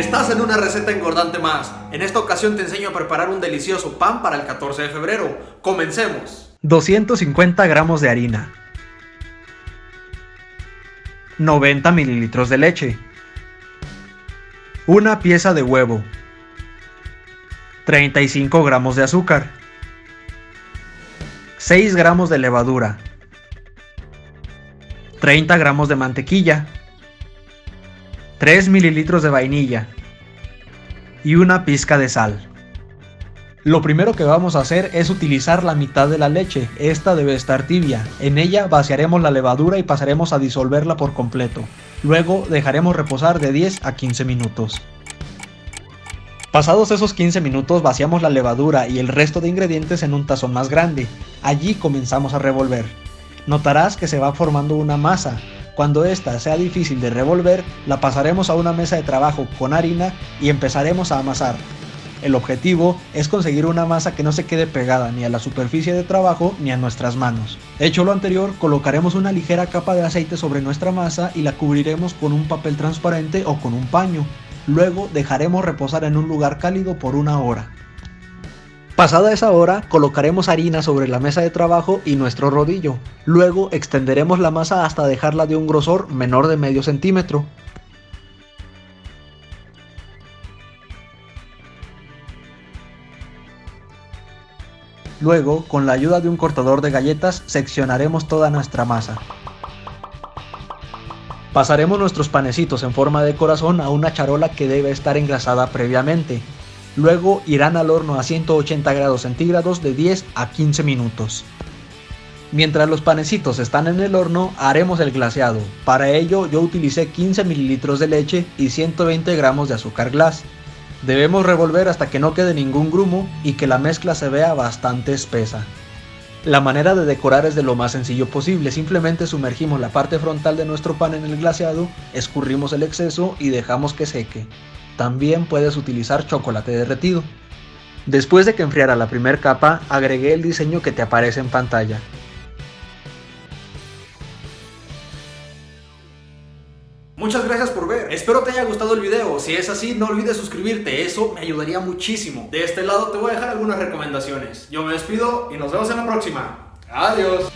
Estás en una receta engordante más. En esta ocasión te enseño a preparar un delicioso pan para el 14 de febrero. Comencemos. 250 gramos de harina. 90 mililitros de leche. Una pieza de huevo. 35 gramos de azúcar. 6 gramos de levadura. 30 gramos de mantequilla. 3 mililitros de vainilla y una pizca de sal. Lo primero que vamos a hacer es utilizar la mitad de la leche, esta debe estar tibia. En ella vaciaremos la levadura y pasaremos a disolverla por completo. Luego dejaremos reposar de 10 a 15 minutos. Pasados esos 15 minutos vaciamos la levadura y el resto de ingredientes en un tazón más grande. Allí comenzamos a revolver. Notarás que se va formando una masa, cuando esta sea difícil de revolver, la pasaremos a una mesa de trabajo con harina y empezaremos a amasar. El objetivo es conseguir una masa que no se quede pegada ni a la superficie de trabajo ni a nuestras manos. Hecho lo anterior, colocaremos una ligera capa de aceite sobre nuestra masa y la cubriremos con un papel transparente o con un paño. Luego dejaremos reposar en un lugar cálido por una hora. Pasada esa hora, colocaremos harina sobre la mesa de trabajo y nuestro rodillo. Luego extenderemos la masa hasta dejarla de un grosor menor de medio centímetro. Luego, con la ayuda de un cortador de galletas, seccionaremos toda nuestra masa. Pasaremos nuestros panecitos en forma de corazón a una charola que debe estar engrasada previamente. Luego irán al horno a 180 grados centígrados de 10 a 15 minutos. Mientras los panecitos están en el horno, haremos el glaseado. Para ello yo utilicé 15 mililitros de leche y 120 gramos de azúcar glass. Debemos revolver hasta que no quede ningún grumo y que la mezcla se vea bastante espesa. La manera de decorar es de lo más sencillo posible, simplemente sumergimos la parte frontal de nuestro pan en el glaseado, escurrimos el exceso y dejamos que seque. También puedes utilizar chocolate derretido. Después de que enfriara la primera capa, agregué el diseño que te aparece en pantalla. Muchas gracias por ver, espero te haya gustado el video, si es así no olvides suscribirte, eso me ayudaría muchísimo. De este lado te voy a dejar algunas recomendaciones. Yo me despido y nos vemos en la próxima. Adiós.